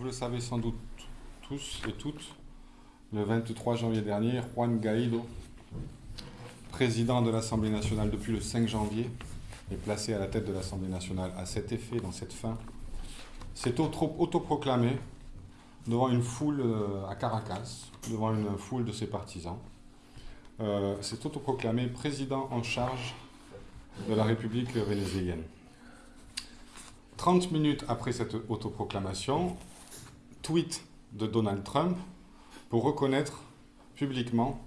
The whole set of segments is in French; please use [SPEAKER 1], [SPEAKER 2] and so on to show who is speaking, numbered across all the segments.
[SPEAKER 1] vous le savez sans doute tous et toutes, le 23 janvier dernier, Juan Guaido, président de l'Assemblée nationale depuis le 5 janvier, est placé à la tête de l'Assemblée nationale à cet effet, dans cette fin, s'est autoproclamé devant une foule euh, à Caracas, devant une foule de ses partisans, euh, s'est autoproclamé président en charge de la République vénézuélienne. 30 minutes après cette autoproclamation, tweet de Donald Trump pour reconnaître publiquement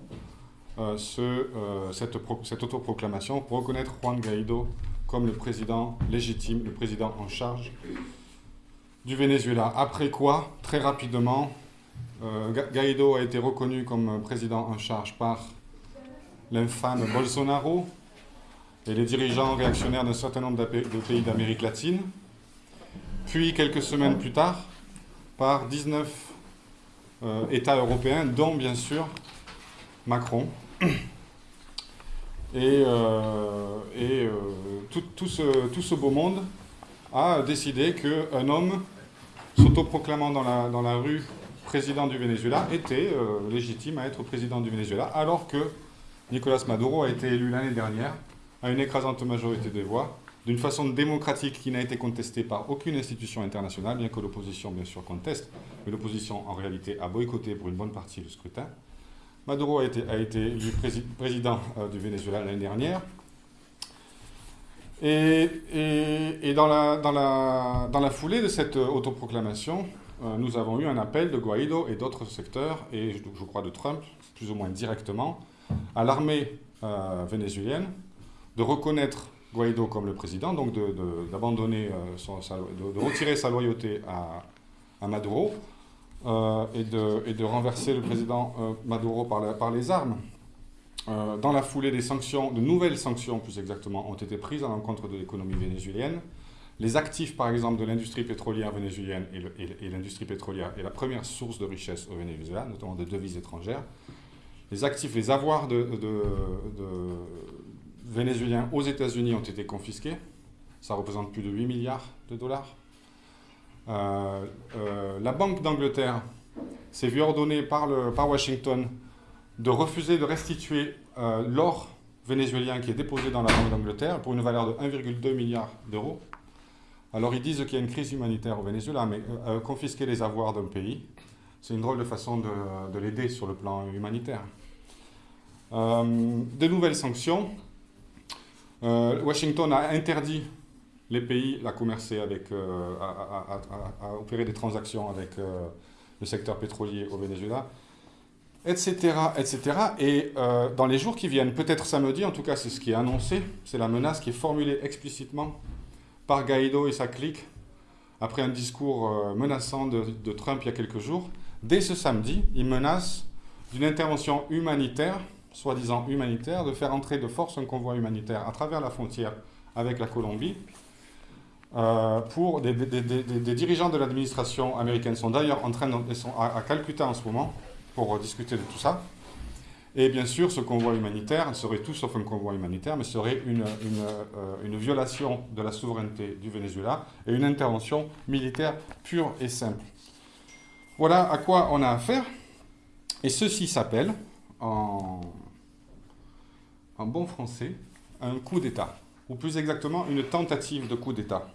[SPEAKER 1] euh, euh, cette, cette autoproclamation, pour reconnaître Juan Guaido comme le président légitime, le président en charge du Venezuela. Après quoi, très rapidement, euh, Guaido a été reconnu comme président en charge par l'infâme Bolsonaro et les dirigeants réactionnaires d'un certain nombre de pays d'Amérique latine puis quelques semaines plus tard, par 19 euh, États européens, dont bien sûr Macron. Et, euh, euh, tout, ce, beau monde a décidé qu'un homme s'autoproclamant dans la, dans la rue président du Venezuela était légitime à être président du Venezuela, alors que Nicolas Maduro a été élu l'année dernière à une écrasante majorité des voix d'une façon démocratique qui n'a été contestée par aucune institution internationale, bien que l'opposition, bien sûr, conteste, mais l'opposition, en réalité, a boycotté pour une bonne partie le scrutin. Maduro a été, a été élu président euh, du Venezuela l'année dernière. Et, et, dans, la, dans, la, dans, la, foulée de cette autoproclamation, euh, nous avons eu un appel de Guaido et d'autres secteurs, et je, crois de Trump, plus ou moins directement, à l'armée euh, vénézuélienne de reconnaître Guaido comme le président, donc d'abandonner, euh, de, retirer sa loyauté à, Maduro euh, et, de, renverser le président euh, Maduro par, les armes. dans la foulée des sanctions, de nouvelles sanctions plus exactement, ont été prises à l'encontre de l'économie vénézuélienne. Les actifs, par exemple, de l'industrie pétrolière vénézuélienne, et l'industrie pétrolière est la première source de richesse au Venezuela, notamment de devises étrangères. Les actifs, les avoirs de, vénézuéliens aux États-Unis ont été confisqués. Ça représente plus de 8 milliards de dollars. Euh, euh, la Banque d'Angleterre s'est vue ordonner par, Washington de refuser de restituer euh, l'or vénézuélien qui est déposé dans la Banque d'Angleterre pour une valeur de 1,2 milliard d'euros. Alors ils disent qu'il y a une crise humanitaire au Venezuela, mais confisquer les avoirs d'un pays, c'est une drôle de façon de, de l'aider sur le plan humanitaire. de nouvelles sanctions, euh, Washington a interdit les pays à commercer avec, euh, à, opérer des transactions avec euh, le secteur pétrolier au Venezuela, etc. etc. Et dans les jours qui viennent, peut-être samedi, en tout cas c'est ce qui est annoncé, c'est la menace qui est formulée explicitement par Guaido et sa clique après un discours menaçant de, de Trump il y a quelques jours. Dès ce samedi, il menace d'une intervention humanitaire soi-disant humanitaire, de faire entrer de force un convoi humanitaire à travers la frontière avec la Colombie. Euh, pour des, dirigeants de l'administration américaine sont d'ailleurs en train de, sont à, Calcutta en ce moment pour discuter de tout ça. Et bien sûr, ce convoi humanitaire serait tout sauf un convoi humanitaire, mais serait une, euh, une violation de la souveraineté du Venezuela et une intervention militaire pure et simple. Voilà à quoi on a affaire. Et ceci s'appelle, en bon français, un coup d'État, ou plus exactement une tentative de coup d'État.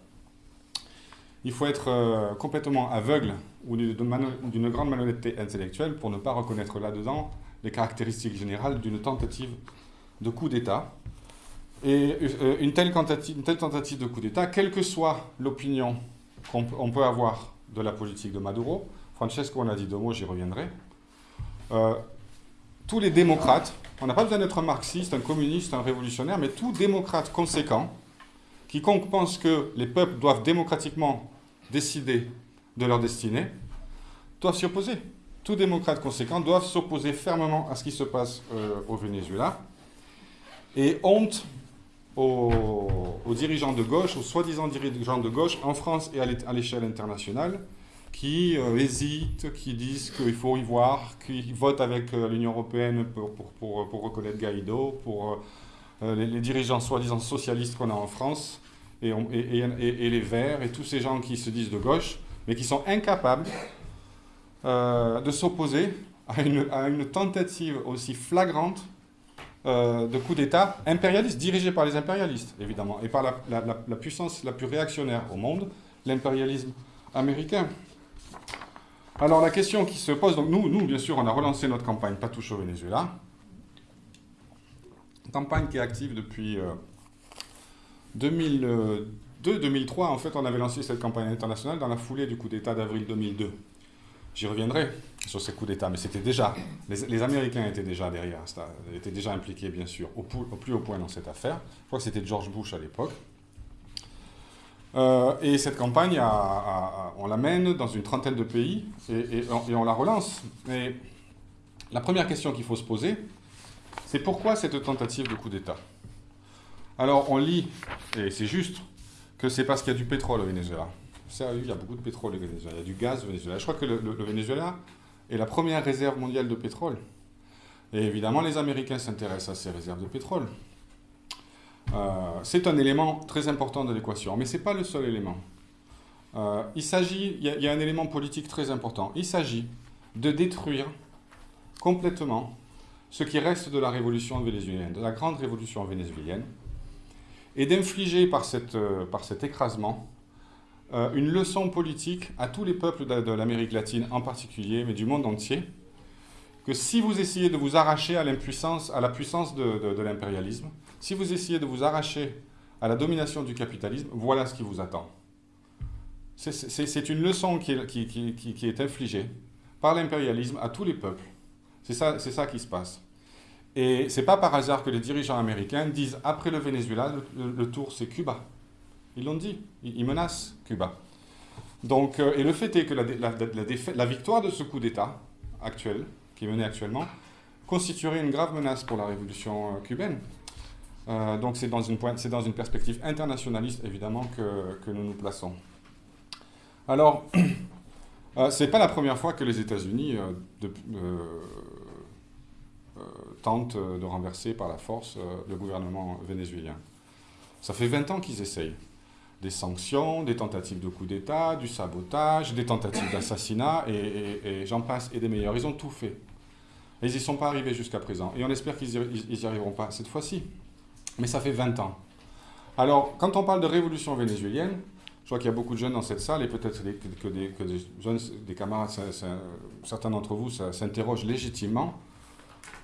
[SPEAKER 1] Il faut être euh, complètement aveugle ou d'une grande malhonnêteté intellectuelle pour ne pas reconnaître là-dedans les caractéristiques générales d'une tentative de coup d'État. Et euh, une, telle tentative, une, telle tentative, de coup d'État, quelle que soit l'opinion qu'on peut avoir de la politique de Maduro, Francesco en a dit deux mots, j'y reviendrai, euh, tous les démocrates, on n'a pas besoin d'être un marxiste, un communiste, un révolutionnaire, mais tout démocrate conséquent, quiconque pense que les peuples doivent démocratiquement décider de leur destinée, doivent s'y opposer. Tout démocrate conséquent doivent s'opposer fermement à ce qui se passe euh, au Venezuela. Et honte aux, aux dirigeants de gauche, aux soi-disant dirigeants de gauche, en France et à l'échelle internationale, qui euh, hésitent, qui disent qu'il faut y voir, qui votent avec euh, l'Union européenne pour, pour, pour, reconnaître Guaido, pour euh, les, dirigeants soi-disant socialistes qu'on a en France, et, et, et, les Verts, et tous ces gens qui se disent de gauche, mais qui sont incapables euh, de s'opposer à une, à une, tentative aussi flagrante euh, de coup d'État impérialiste, dirigé par les impérialistes, évidemment, et par la, la puissance la plus réactionnaire au monde, l'impérialisme américain. Alors la question qui se pose, donc nous, nous, bien sûr, on a relancé notre campagne Pas touche au Venezuela. Campagne qui est active depuis 2002-2003. Euh, en fait, on avait lancé cette campagne internationale dans la foulée du coup d'État d'avril 2002. J'y reviendrai sur ces coups d'État, mais c'était déjà, les, Américains étaient déjà derrière, étaient déjà impliqués, bien sûr, au, au, plus haut point dans cette affaire. Je crois que c'était George Bush à l'époque. Euh, et cette campagne, on la mène dans une trentaine de pays et, on, la relance. Et la première question qu'il faut se poser, c'est pourquoi cette tentative de coup d'État? Alors on lit, et c'est juste, que c'est parce qu'il y a du pétrole au Venezuela. Sérieux, il y a beaucoup de pétrole au Venezuela, il y a du gaz au Venezuela. Je crois que le, Venezuela est la première réserve mondiale de pétrole. Et évidemment, les Américains s'intéressent à ces réserves de pétrole. Euh, c'est un élément très important de l'équation, mais ce n'est pas le seul élément. Euh, il s'agit, il y, a un élément politique très important. Il s'agit de détruire complètement ce qui reste de la révolution vénézuélienne, de la grande révolution vénézuélienne, et d'infliger par, euh, par cet écrasement une leçon politique à tous les peuples de, l'Amérique latine en particulier, mais du monde entier, que si vous essayez de vous arracher à l'impuissance, à la puissance de, l'impérialisme, si vous essayez de vous arracher à la domination du capitalisme, voilà ce qui vous attend. C'est une leçon qui est, infligée par l'impérialisme à tous les peuples. C'est ça, ça qui se passe. Et c'est pas par hasard que les dirigeants américains disent après le Venezuela, le tour c'est Cuba. Ils l'ont dit, ils menacent Cuba. Donc, euh, et le fait est que la, victoire de ce coup d'État actuel, qui est mené actuellement, constituerait une grave menace pour la révolution euh, cubaine. Euh, donc c'est dans, une dans une perspective internationaliste, évidemment, que, que nous nous plaçons. Alors, ce n'est pas la première fois que les États-Unis tentent de renverser par la force le gouvernement vénézuélien. Ça fait 20 ans qu'ils essayent des sanctions, des tentatives de coup d'État, du sabotage, des tentatives d'assassinat, et, j'en passe, et des meilleurs. Ils ont tout fait. Et ils n'y sont pas arrivés jusqu'à présent. Et on espère qu'ils n'y arriveront pas cette fois-ci. Mais ça fait 20 ans. Alors, quand on parle de révolution vénézuélienne, je vois qu'il y a beaucoup de jeunes dans cette salle, et peut-être que, des, jeunes, des camarades, certains d'entre vous s'interrogent légitimement,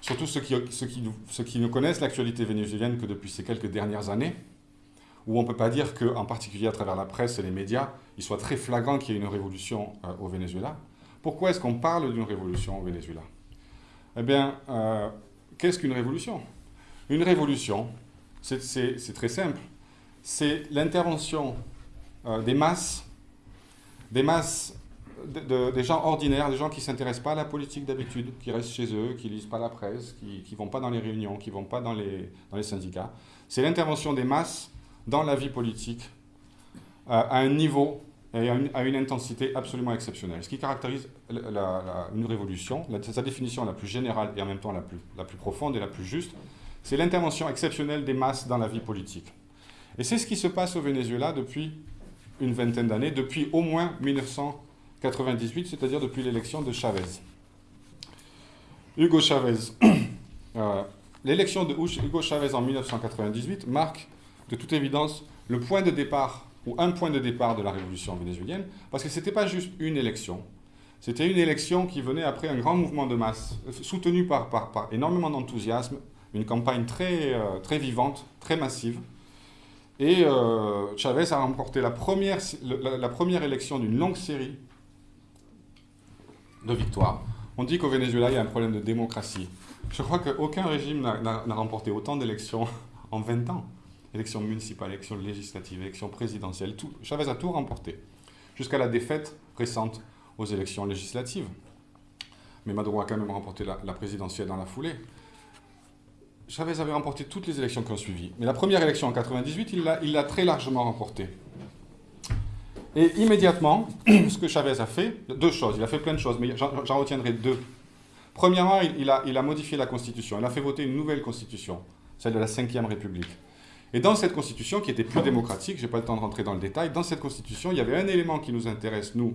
[SPEAKER 1] surtout ceux qui ne connaissent l'actualité vénézuélienne que depuis ces quelques dernières années, où on ne peut pas dire qu'en particulier à travers la presse et les médias, il soit très flagrant qu'il y ait une révolution euh, au Venezuela. Pourquoi est-ce qu'on parle d'une révolution au Venezuela? Eh bien, euh, qu'est-ce qu'une révolution? Une révolution, c'est très simple. C'est l'intervention euh, des masses, des masses des gens ordinaires, des gens qui ne s'intéressent pas à la politique d'habitude, qui restent chez eux, qui ne lisent pas la presse, qui ne vont pas dans les réunions, qui ne vont pas dans les, syndicats. C'est l'intervention des masses dans la vie politique euh, à un niveau et à une, intensité absolument exceptionnelle. Ce qui caractérise une révolution, sa définition la plus générale et en même temps la plus, la plus profonde et la plus juste, c'est l'intervention exceptionnelle des masses dans la vie politique. Et c'est ce qui se passe au Venezuela depuis une vingtaine d'années, depuis au moins 1998, c'est-à-dire depuis l'élection de Chavez. Hugo Chavez. Euh, l'élection de Hugo Chavez en 1998 marque de toute évidence le point de départ, ou un point de départ de la révolution vénézuélienne, parce que ce n'était pas juste une élection. C'était une élection qui venait après un grand mouvement de masse, soutenu par, par, énormément d'enthousiasme, une campagne très, euh, très vivante, très massive. Et euh, Chavez a remporté la première, la, première élection d'une longue série de victoires. On dit qu'au Venezuela, il y a un problème de démocratie. Je crois qu'aucun régime n'a remporté autant d'élections en 20 ans élections municipales, élections législatives, élections présidentielles, Chavez a tout remporté, jusqu'à la défaite récente aux élections législatives. Mais Maduro a quand même remporté la, présidentielle dans la foulée. Chavez avait remporté toutes les élections qui ont suivi. Mais la première élection en 98, il l'a très largement remportée. Et immédiatement, ce que Chavez a fait, deux choses, il a fait plein de choses, mais j'en retiendrai deux. Premièrement, il, a, il a modifié la Constitution, il a fait voter une nouvelle Constitution, celle de la Ve République. Et dans cette constitution, qui était plus démocratique, je n'ai pas le temps de rentrer dans le détail, dans cette constitution, il y avait un élément qui nous intéresse, nous,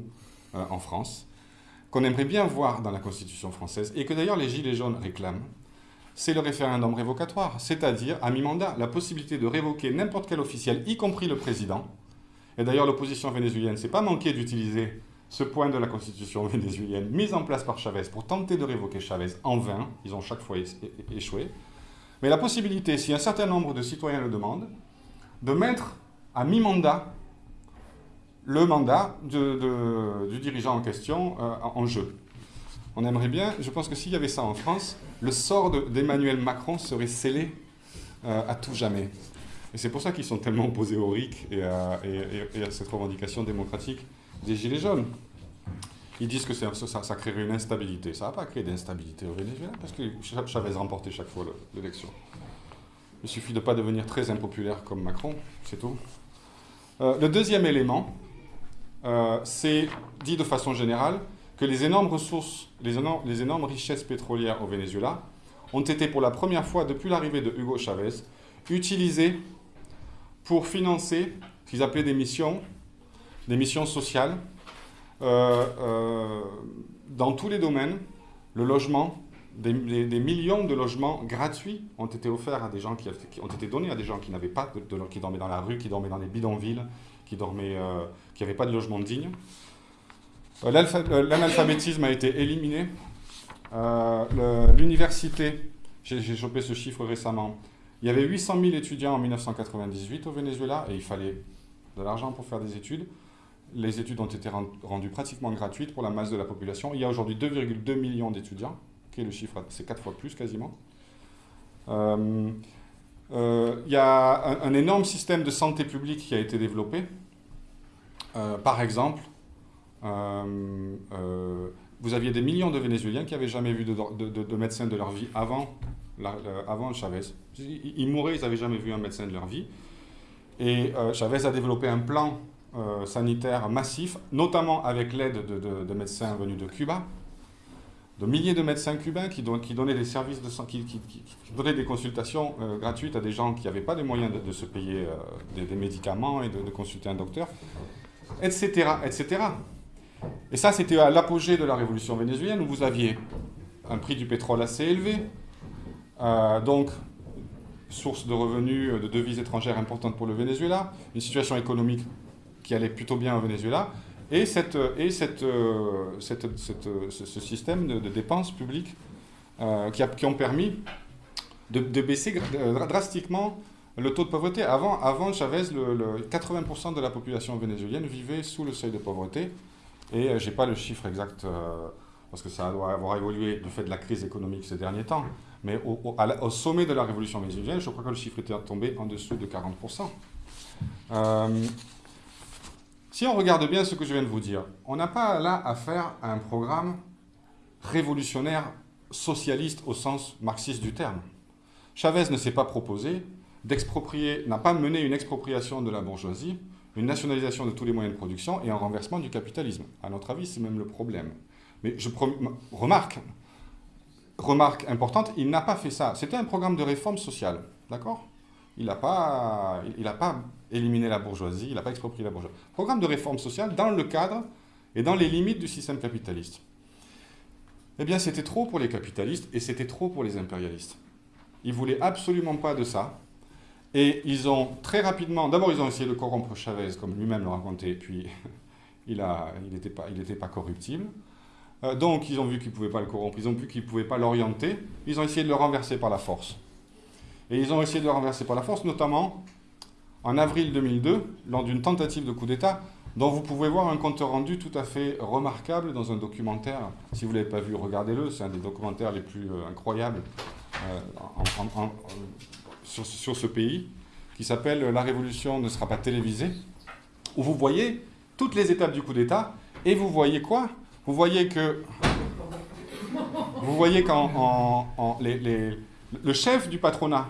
[SPEAKER 1] euh, en France, qu'on aimerait bien voir dans la constitution française, et que d'ailleurs les Gilets jaunes réclament, c'est le référendum révocatoire, c'est-à-dire, à mi-mandat, la possibilité de révoquer n'importe quel officiel, y compris le président. Et d'ailleurs, l'opposition vénézuélienne ne s'est pas manqué d'utiliser ce point de la constitution vénézuélienne mise en place par Chavez pour tenter de révoquer Chavez en vain. Ils ont chaque fois échoué. Mais la possibilité, si un certain nombre de citoyens le demandent, de mettre à mi-mandat le mandat du dirigeant en question euh, en jeu. On aimerait bien, je pense que s'il y avait ça en France, le sort d'Emmanuel Macron serait scellé euh, à tout jamais. Et c'est pour ça qu'ils sont tellement opposés au RIC et à, cette revendication démocratique des Gilets jaunes. Ils disent que ça, créerait une instabilité. Ça n'a pas créé d'instabilité au Venezuela parce que Chavez remportait chaque fois l'élection. Il suffit de ne pas devenir très impopulaire comme Macron, c'est tout. Euh, le deuxième élément, euh, c'est dit de façon générale que les énormes ressources, les énormes, richesses pétrolières au Venezuela ont été pour la première fois depuis l'arrivée de Hugo Chavez utilisées pour financer ce qu'ils appelaient des missions, des missions sociales, dans tous les domaines, le logement, des, millions de logements gratuits ont été offerts à des gens qui, ont été donnés à des gens qui n'avaient pas qui dormaient dans la rue, qui dormaient dans les bidonvilles, qui dormaient, euh, qui n'avaient pas de logement digne. L'analphabétisme a été éliminé. L'université, j'ai chopé ce chiffre récemment, il y avait 800 000 étudiants en 1998 au Venezuela et il fallait de l'argent pour faire des études. Les études ont été rendues pratiquement gratuites pour la masse de la population. Il y a aujourd'hui 2,2 millions d'étudiants, qui est le chiffre, c'est quatre fois plus quasiment. Euh, euh, il y a un, énorme système de santé publique qui a été développé. Euh, par exemple, vous aviez des millions de Vénézuéliens qui n'avaient jamais vu de, de médecin de leur vie avant avant Chavez. Ils, mouraient, ils n'avaient jamais vu un médecin de leur vie. Et Chavez a développé un plan euh, sanitaire massif, notamment avec l'aide de, médecins venus de Cuba, de milliers de médecins cubains qui, donnaient des services de qui, qui, donnaient des consultations euh, gratuites à des gens qui n'avaient pas les moyens de, se payer des, des, médicaments et de, consulter un docteur, etc., etc. Et ça, c'était à l'apogée de la révolution vénézuélienne où vous aviez un prix du pétrole assez élevé, euh, donc, source de revenus, euh, de devises étrangères importantes pour le Venezuela, une situation économique qui allait plutôt bien au Venezuela, et, cette, et cette, euh, ce, système de, dépenses publiques qui, a, qui, ont permis de, baisser drastiquement le taux de pauvreté. Avant, avant Chavez, le, 80% de la population vénézuélienne vivait sous le seuil de pauvreté, et je n'ai pas le chiffre exact parce que ça doit avoir évolué du fait de la crise économique ces derniers temps. Mais au, sommet de la révolution vénézuélienne, je crois que le chiffre était tombé en dessous de 40%. Si on regarde bien ce que je viens de vous dire, on n'a pas là affaire à un programme révolutionnaire socialiste au sens marxiste du terme. Chavez ne s'est pas proposé d'exproprier, n'a pas mené une expropriation de la bourgeoisie, une nationalisation de tous les moyens de production et un renversement du capitalisme. À notre avis, c'est même le problème. Mais je remarque, remarque importante, il n'a pas fait ça. C'était un programme de réforme sociale, d'accord? Il n'a pas, il, pas éliminé la bourgeoisie, il n'a pas exproprié la bourgeoisie. Programme de réforme sociale dans le cadre et dans les limites du système capitaliste. Eh bien, c'était trop pour les capitalistes et c'était trop pour les impérialistes. Ils voulaient absolument pas de ça. Et ils ont très rapidement, d'abord ils ont essayé de corrompre Chavez, comme lui-même le racontait, puis il n'était pas, il pas corruptible. Euh, donc, ils ont vu qu'ils ne pouvaient pas le corrompre, ils ont vu qu'ils ne pouvaient pas l'orienter, ils ont essayé de le renverser par la force. Et ils ont essayé de le renverser par la force, notamment en avril 2002, lors d'une tentative de coup d'État, dont vous pouvez voir un compte rendu tout à fait remarquable dans un documentaire. Si vous ne l'avez pas vu, regardez-le, c'est un des documentaires les plus euh, incroyables euh, sur, sur, ce pays, qui s'appelle « La révolution ne sera pas télévisée », où vous voyez toutes les étapes du coup d'État, et vous voyez quoi? Vous voyez que vous voyez qu'en le chef du patronat,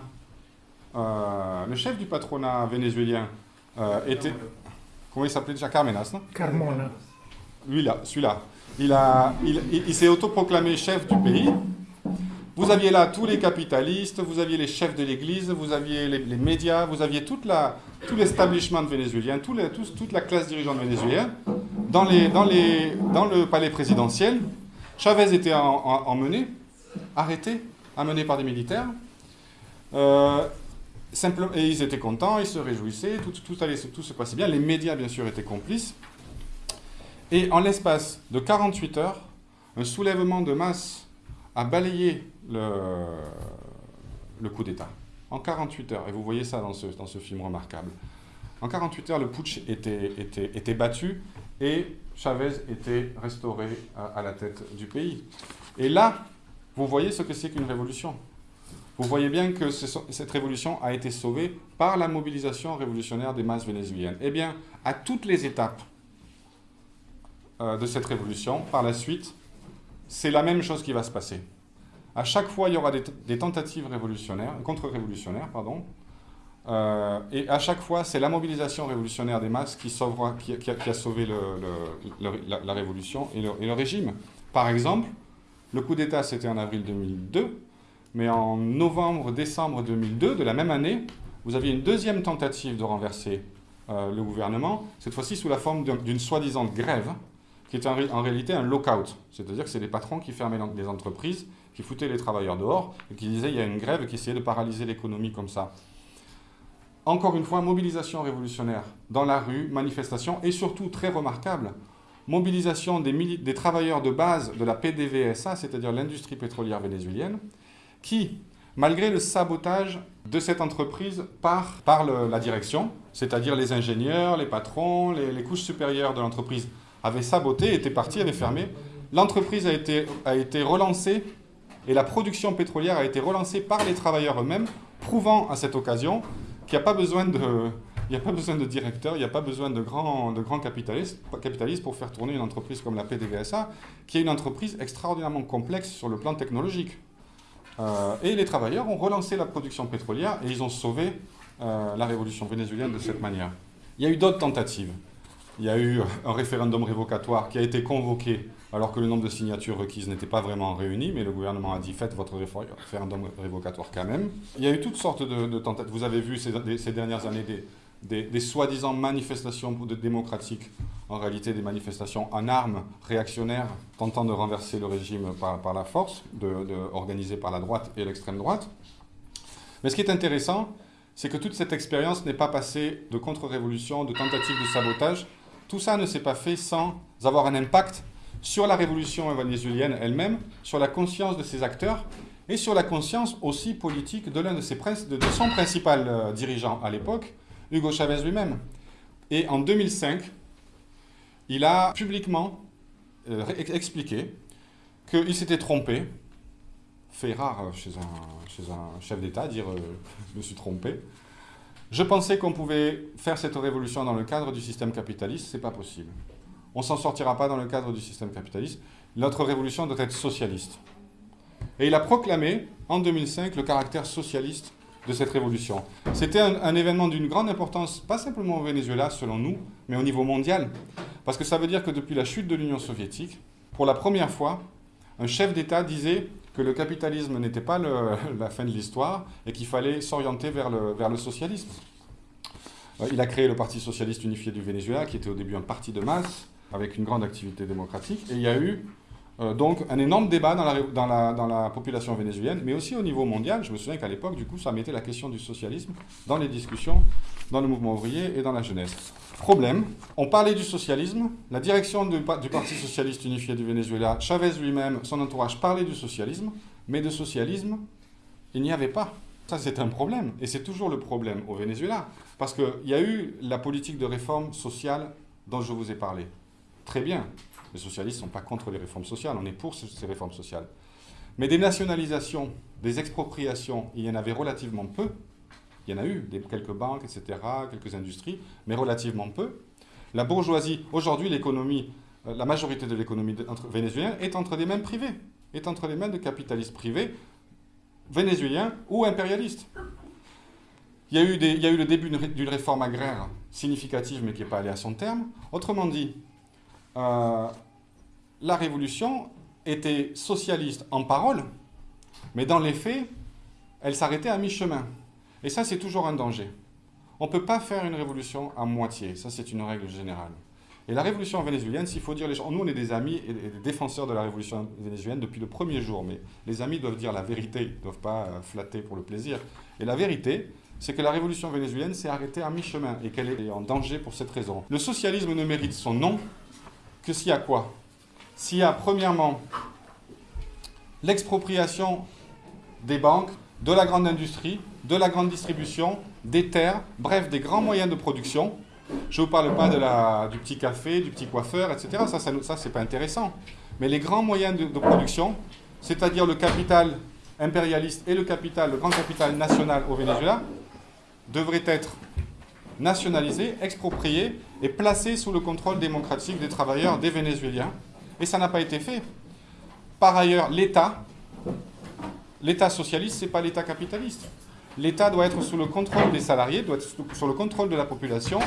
[SPEAKER 1] euh, le chef du patronat vénézuélien euh, était, comment il s'appelait déjà? Carmenas, non?
[SPEAKER 2] Carmona.
[SPEAKER 1] Lui là, celui-là. Il, a, il, il, s'est autoproclamé chef du pays Vous aviez là tous les capitalistes, vous aviez les chefs de l'Église, vous aviez les, médias, vous toute la, tout l'establishment vénézuélien, tout les, toute la classe dirigeante vénézuélienne dans, les, dans, les, dans le palais présidentiel. Chavez était emmené, arrêté, amené par des militaires. Euh, et ils étaient contents, ils se réjouissaient, tout, allait, se passait bien. Les médias, bien sûr, étaient complices. Et en l'espace de 48 heures, un soulèvement de masse a balayé le, coup d'État. En 48 heures, et vous voyez ça dans ce, film remarquable. En 48 heures, le putsch était battu et Chavez était restauré à, la tête du pays. Et là, vous voyez ce que c'est qu'une révolution. Vous voyez bien que cette révolution a été sauvée par la mobilisation révolutionnaire des masses vénézuéliennes. Eh bien, à toutes les étapes euh, de cette révolution, par la suite, c'est la même chose qui va se passer. À chaque fois, il y aura des, tentatives révolutionnaires, contre-révolutionnaires, pardon, euh, et à chaque fois, c'est la mobilisation révolutionnaire des masses qui, a, sauvé la, révolution et le, régime. Par exemple, le coup d'État, c'était en avril 2002, mais en novembre-décembre 2002, de la même année, vous aviez une deuxième tentative de renverser euh, le gouvernement, cette fois-ci sous la forme d'une soi-disant grève, qui est en, réalité un lockout. C'est-à-dire que c'est les patrons qui fermaient les entreprises, qui foutaient les travailleurs dehors, et qui disaient il y a une grève qui essayait de paralyser l'économie comme ça. Encore une fois, mobilisation révolutionnaire dans la rue, manifestation, et surtout, très remarquable, mobilisation des, travailleurs de base de la PDVSA, c'est-à-dire l'industrie pétrolière vénézuélienne, qui, malgré le sabotage de cette entreprise par, la direction, c'est-à-dire les ingénieurs, les patrons, les, couches supérieures de l'entreprise, avait saboté, était parti, avait fermé. L'entreprise a été relancée et la production pétrolière a été relancée par les travailleurs eux-mêmes, prouvant à cette occasion qu'il n'y a pas besoin de... Il n'y a pas besoin de directeur, il n'y a pas besoin de grands, de grands capitalistes, capitalistes pour faire tourner une entreprise comme la PDVSA, qui est une entreprise extraordinairement complexe sur le plan technologique. Euh, et les travailleurs ont relancé la production pétrolière et ils ont sauvé euh, la révolution vénézuélienne de cette manière. Il y a eu d'autres tentatives il y a eu un référendum révocatoire qui a été convoqué alors que le nombre de signatures requises n'était pas vraiment réuni, mais le gouvernement a dit faites votre référendum révocatoire quand même. Il y a eu toutes sortes de, tentatives. Vous avez vu ces, dernières années des, soi-disant manifestations démocratiques, en réalité des manifestations en armes réactionnaires tentant de renverser le régime par, la force, de, organisées par la droite et l'extrême droite. Mais ce qui est intéressant, c'est que toute cette expérience n'est pas passée de contre-révolution, de tentatives de sabotage, tout ça ne s'est pas fait sans avoir un impact sur la révolution vénézuélienne elle-même, sur la conscience de ses acteurs et sur la conscience aussi politique de l'un de, de, son principal euh, dirigeant à l'époque, Hugo Chavez lui-même. Et en 2005, il a publiquement euh, expliqué qu'il s'était trompé, fait rare chez un, chef d'État, dire euh, je me suis trompé, je pensais qu'on pouvait faire cette révolution dans le cadre du système capitaliste, c'est pas possible. On s'en sortira pas dans le cadre du système capitaliste. Notre révolution doit être socialiste. Et il a proclamé, en 2005, le caractère socialiste de cette révolution. C'était un, événement d'une grande importance, pas simplement au Venezuela, selon nous, mais au niveau mondial. Parce que ça veut dire que depuis la chute de l'Union soviétique, pour la première fois, un chef d'État disait que le capitalisme n'était pas la fin de l'histoire et qu'il fallait s'orienter vers le, socialisme. Euh, il a créé le Parti socialiste unifié du Venezuela, qui était au début un parti de masse, avec une grande activité démocratique. Et il y a eu donc un énorme débat dans la, population vénézuélienne, mais aussi au niveau mondial. Je me souviens qu'à l'époque, du coup, ça mettait la question du socialisme dans les discussions, dans le mouvement ouvrier et dans la jeunesse. Problème, on parlait du socialisme, la direction du, Parti socialiste unifié du Venezuela, Chavez lui-même, son entourage parlait du socialisme, mais de socialisme, il n'y avait pas. Ça, c'est un problème, et c'est toujours le problème au Venezuela, parce qu'il y a eu la politique de réforme sociale dont je vous ai parlé. Très bien, les socialistes ne sont pas contre les réformes sociales, on est pour ces réformes sociales. Mais des nationalisations, des expropriations, il y en avait relativement peu, il y en a eu, des, quelques banques, etc., quelques industries, mais relativement peu. La bourgeoisie, aujourd'hui, l'économie, euh, la majorité de l'économie vénézuélienne est entre des mains privées, est entre les mains de capitalistes privés, vénézuéliens ou impérialistes. Il y a eu le début d'une réforme agraire significative, mais qui n'est pas allée à son terme. Autrement dit, euh, la révolution était socialiste en parole, Mais dans les faits, elle s'arrêtait à mi-chemin. Et ça, c'est toujours un danger. On ne peut pas faire une révolution à moitié. Ça, c'est une règle générale. Et la révolution vénézuélienne, s'il faut dire les gens, nous on est des amis et des défenseurs de la révolution vénézuélienne depuis le premier jour, mais les amis doivent dire la vérité, ne doivent pas euh, flatter pour le plaisir. Et la vérité, c'est que la révolution vénézuélienne s'est arrêtée à mi-chemin et qu'elle est en danger pour cette raison. Le socialisme ne mérite son nom que s'il y a quoi? S'il y a premièrement l'expropriation des banques, de la grande industrie, de la grande distribution, des terres, bref, des grands moyens de production, je ne vous parle pas de la, du petit café, du petit coiffeur, etc. Ça, ça, ça c'est pas intéressant. Mais les grands moyens de, production, c'est-à-dire le capital impérialiste et le capital, le grand capital national au Venezuela, devraient être nationalisés, expropriés et placés sous le contrôle démocratique des travailleurs, des Vénézuéliens. Et ça n'a pas été fait. Par ailleurs, l'État, l'État socialiste, ce n'est pas l'État capitaliste. L'État doit être sous le contrôle des salariés, doit être sous le contrôle de la population,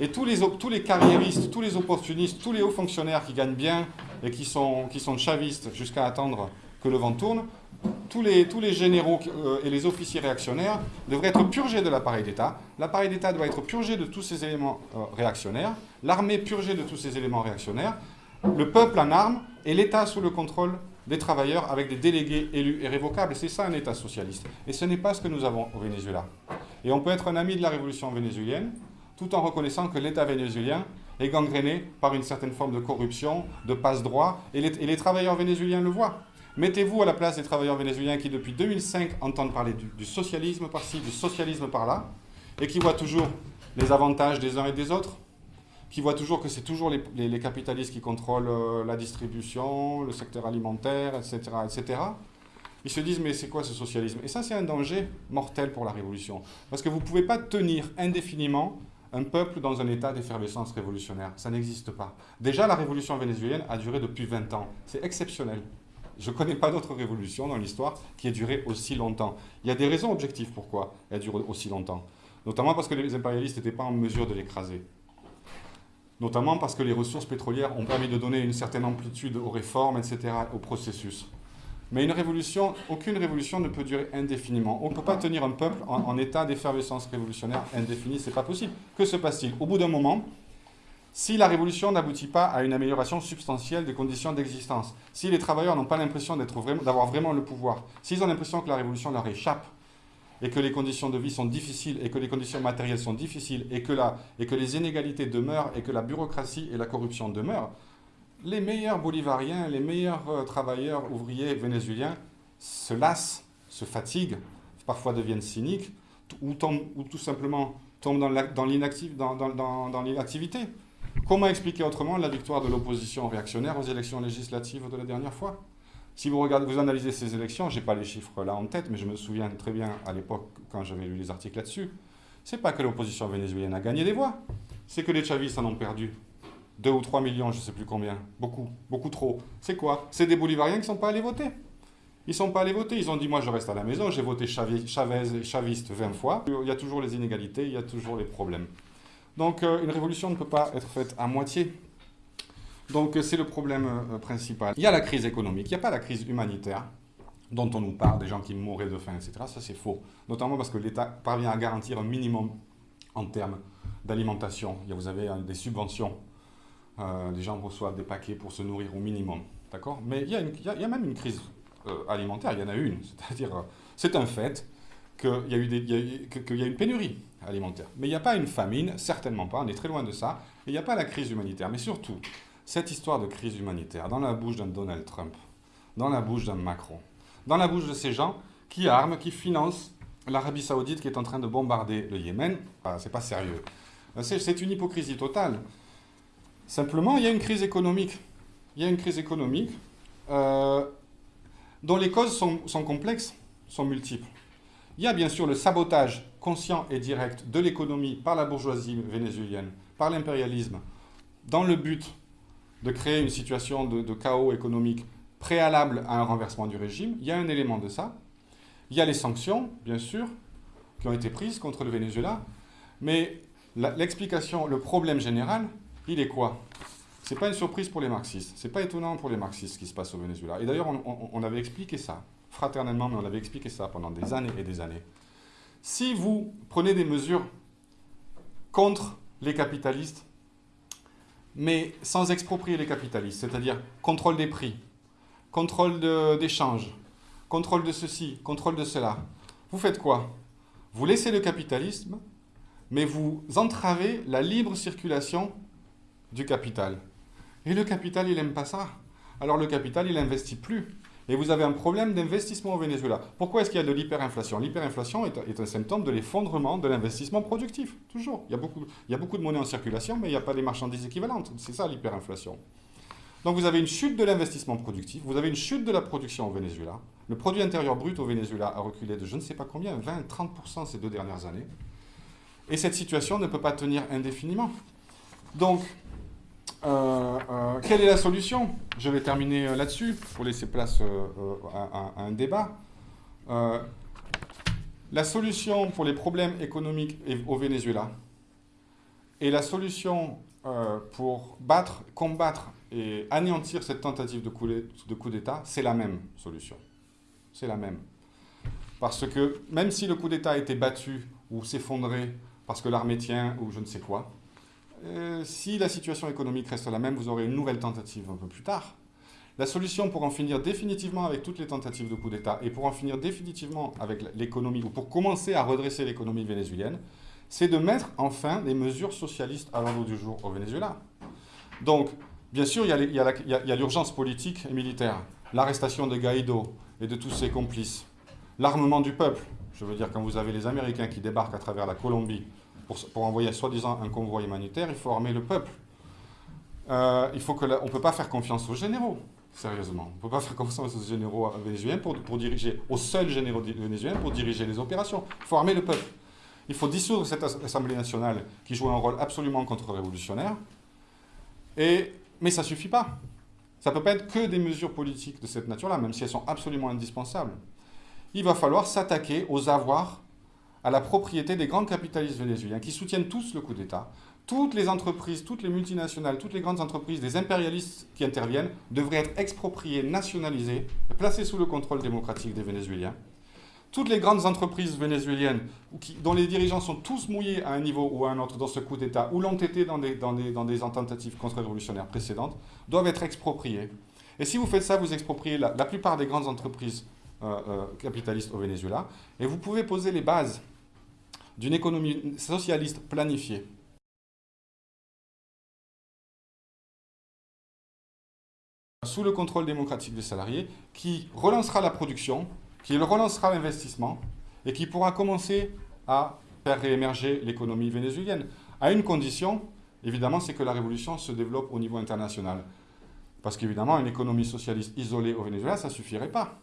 [SPEAKER 1] et tous les, tous les carriéristes, tous les opportunistes, tous les hauts fonctionnaires qui gagnent bien et qui sont, qui sont chavistes jusqu'à attendre que le vent tourne, tous les, généraux euh, et les officiers réactionnaires devraient être purgés de l'appareil d'État. L'appareil d'État doit être purgé de tous ces éléments euh, réactionnaires, l'armée purgée de tous ces éléments réactionnaires, le peuple en armes et l'État sous le contrôle des travailleurs avec des délégués élus et révocables. C'est ça un État socialiste. Et ce n'est pas ce que nous avons au Venezuela. Et on peut être un ami de la révolution vénézuélienne tout en reconnaissant que l'État vénézuélien est gangréné par une certaine forme de corruption, de passe-droit, et, les, travailleurs vénézuéliens le voient. Mettez-vous à la place des travailleurs vénézuéliens qui, depuis 2005, entendent parler du, socialisme par-ci, du socialisme par-là, et qui voient toujours les avantages des uns et des autres, qui voient toujours que c'est toujours les, capitalistes qui contrôlent euh, la distribution, le secteur alimentaire, etc., etc. Ils se disent, mais c'est quoi ce socialisme? Et ça, c'est un danger mortel pour la révolution. Parce que vous ne pouvez pas tenir indéfiniment un peuple dans un état d'effervescence révolutionnaire. Ça n'existe pas. Déjà, la révolution vénézuélienne a duré depuis 20 ans. C'est exceptionnel. Je ne connais pas d'autre révolution dans l'histoire qui ait duré aussi longtemps. Il y a des raisons objectives pourquoi elle dure aussi longtemps. Notamment parce que les impérialistes n'étaient pas en mesure de l'écraser. Notamment parce que les ressources pétrolières ont permis de donner une certaine amplitude aux réformes, etc., au processus. Mais une révolution, aucune révolution ne peut durer indéfiniment. On ne peut pas tenir un peuple en, état d'effervescence révolutionnaire indéfinie, c'est pas possible. Que se passe-t-il? Au bout d'un moment, si la révolution n'aboutit pas à une amélioration substantielle des conditions d'existence, si les travailleurs n'ont pas l'impression d'avoir vraiment le pouvoir, s'ils ont l'impression que la révolution leur échappe, et que les conditions de vie sont difficiles, et que les conditions matérielles sont difficiles, et que, et que les inégalités demeurent, et que la bureaucratie et la corruption demeurent, les meilleurs bolivariens, les meilleurs euh, travailleurs ouvriers vénézuéliens se lassent, se fatiguent, parfois deviennent cyniques, ou, ou tout simplement tombent dans l'inactivité. Comment expliquer autrement la victoire de l'opposition réactionnaire aux élections législatives de la dernière fois? Si vous regardez, vous analysez ces élections, je n'ai pas les chiffres là en tête, mais je me souviens très bien à l'époque quand j'avais lu les articles là-dessus, c'est pas que l'opposition vénézuélienne a gagné des voix, c'est que les chavistes en ont perdu 2 ou 3 millions, je ne sais plus combien. Beaucoup, beaucoup trop. C'est quoi? C'est des bolivariens qui ne sont pas allés voter. Ils ne sont pas allés voter. Ils ont dit, moi, je reste à la maison, j'ai voté Chavez, chaviste 20 fois. Il y a toujours les inégalités, il y a toujours les problèmes. Donc, euh, une révolution ne peut pas être faite à moitié. Donc, euh, c'est le problème euh, principal. Il y a la crise économique, il n'y a pas la crise humanitaire dont on nous parle, des gens qui mourraient de faim, etc. Ça, c'est faux. Notamment parce que l'État parvient à garantir un minimum en termes d'alimentation. Vous avez des subventions les gens reçoivent des paquets pour se nourrir au minimum. D'accord? Mais il y, a même une crise alimentaire, il y en a une. C'est-à-dire, c'est un fait qu'il y, a y a une pénurie alimentaire. Mais il n'y a pas une famine, certainement pas, on est très loin de ça. Et il n'y a pas la crise humanitaire. Mais surtout, cette histoire de crise humanitaire, dans la bouche d'un Donald Trump, dans la bouche d'un Macron, dans la bouche de ces gens qui arment, qui financent l'Arabie Saoudite qui est en train de bombarder le Yémen, ah, c'est pas sérieux. C'est une hypocrisie totale. Simplement, il y a une crise économique. Il y a une crise économique euh, dont les causes sont, complexes, sont multiples. Il y a bien sûr le sabotage conscient et direct de l'économie par la bourgeoisie vénézuélienne, par l'impérialisme, dans le but de créer une situation de, chaos économique préalable à un renversement du régime. Il y a un élément de ça. Il y a les sanctions, bien sûr, qui ont été prises contre le Venezuela. Mais l'explication, le problème général, il est quoi? Ce n'est pas une surprise pour les marxistes. Ce n'est pas étonnant pour les marxistes ce qui se passe au Venezuela. Et d'ailleurs, on, avait expliqué ça. Fraternellement, mais on avait expliqué ça pendant des années et des années. Si vous prenez des mesures contre les capitalistes, mais sans exproprier les capitalistes, c'est-à-dire contrôle des prix, contrôle d'échange, contrôle de ceci, contrôle de cela, vous faites quoi? Vous laissez le capitalisme, mais vous entravez la libre circulation du capital. Et le capital, il n'aime pas ça. Alors le capital, il n'investit plus. Et vous avez un problème d'investissement au Venezuela. Pourquoi est-ce qu'il y a de l'hyperinflation? L'hyperinflation est, un symptôme de l'effondrement de l'investissement productif, toujours. Il y, a beaucoup, de monnaie en circulation, mais il n'y a pas des marchandises équivalentes. C'est ça l'hyperinflation. Donc vous avez une chute de l'investissement productif, vous avez une chute de la production au Venezuela. Le produit intérieur brut au Venezuela a reculé de je ne sais pas combien, 20-30% ces deux dernières années. Et cette situation ne peut pas tenir indéfiniment. Donc, euh, euh, quelle est la solution? Je vais terminer euh, là-dessus pour laisser place à, un débat. la solution pour les problèmes économiques au Venezuela et la solution pour battre, combattre et anéantir cette tentative de coup d'État, c'est la même solution. C'est la même. Parce que même si le coup d'État a été battu ou s'effondré parce que l'armée tient ou je ne sais quoi, euh, si la situation économique reste la même, vous aurez une nouvelle tentative un peu plus tard. La solution pour en finir définitivement avec toutes les tentatives de coup d'État et pour en finir définitivement avec l'économie, ou pour commencer à redresser l'économie vénézuélienne, c'est de mettre enfin des mesures socialistes à l'ordre du jour au Venezuela. Donc, bien sûr, il y a l'urgence politique et militaire, l'arrestation de Guaido et de tous ses complices, l'armement du peuple. Je veux dire, quand vous avez les Américains qui débarquent à travers la Colombie pour, envoyer soi-disant un convoi humanitaire, il faut armer le peuple. Euh, il faut que on ne peut pas faire confiance aux généraux, sérieusement. On ne peut pas faire confiance aux généraux vénézuéliens pour, pour diriger, aux seuls généraux vénézuéliens pour diriger les opérations. Il faut armer le peuple. Il faut dissoudre cette Assemblée nationale qui joue un rôle absolument contre-révolutionnaire. Mais ça ne suffit pas. Ça ne peut pas être que des mesures politiques de cette nature-là, même si elles sont absolument indispensables. Il va falloir s'attaquer aux avoirs à la propriété des grands capitalistes vénézuéliens qui soutiennent tous le coup d'État. Toutes les entreprises, toutes les multinationales, toutes les grandes entreprises, des impérialistes qui interviennent devraient être expropriées, nationalisées, placées sous le contrôle démocratique des Vénézuéliens. Toutes les grandes entreprises vénézuéliennes dont les dirigeants sont tous mouillés à un niveau ou à un autre dans ce coup d'État ou l'ont été dans des, dans des, dans des tentatives contre-révolutionnaires précédentes doivent être expropriées. Et si vous faites ça, vous expropriez la, plupart des grandes entreprises euh, euh, capitalistes au Venezuela et vous pouvez poser les bases d'une économie socialiste planifiée. sous le contrôle démocratique des salariés, qui relancera la production, qui relancera l'investissement, et qui pourra commencer à faire réémerger l'économie vénézuélienne, à une condition, évidemment, c'est que la révolution se développe au niveau international. Parce qu'évidemment, une économie socialiste isolée au Venezuela, ça ne suffirait pas.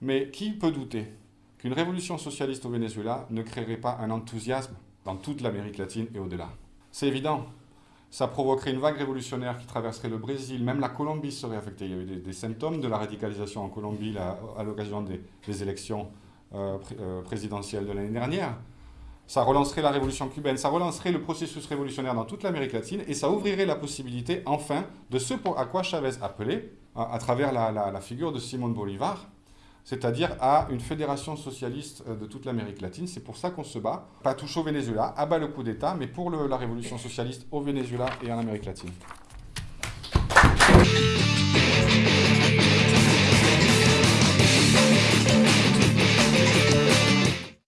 [SPEAKER 1] Mais qui peut douter? Qu'une révolution socialiste au Venezuela ne créerait pas un enthousiasme dans toute l'Amérique latine et au-delà. C'est évident. Ça provoquerait une vague révolutionnaire qui traverserait le Brésil, même la Colombie serait affectée. Il y a eu des, symptômes de la radicalisation en Colombie à l'occasion des, élections euh, euh, présidentielles de l'année dernière. Ça relancerait la révolution cubaine, ça relancerait le processus révolutionnaire dans toute l'Amérique latine et ça ouvrirait la possibilité, enfin, de ce à quoi Chavez appelait, à, travers la figure de Simón Bolivar, c'est-à-dire à une fédération socialiste euh, de toute l'Amérique latine. C'est pour ça qu'on se bat, pas touche au Venezuela, abat le coup d'État, mais pour la révolution socialiste au Venezuela et en Amérique latine.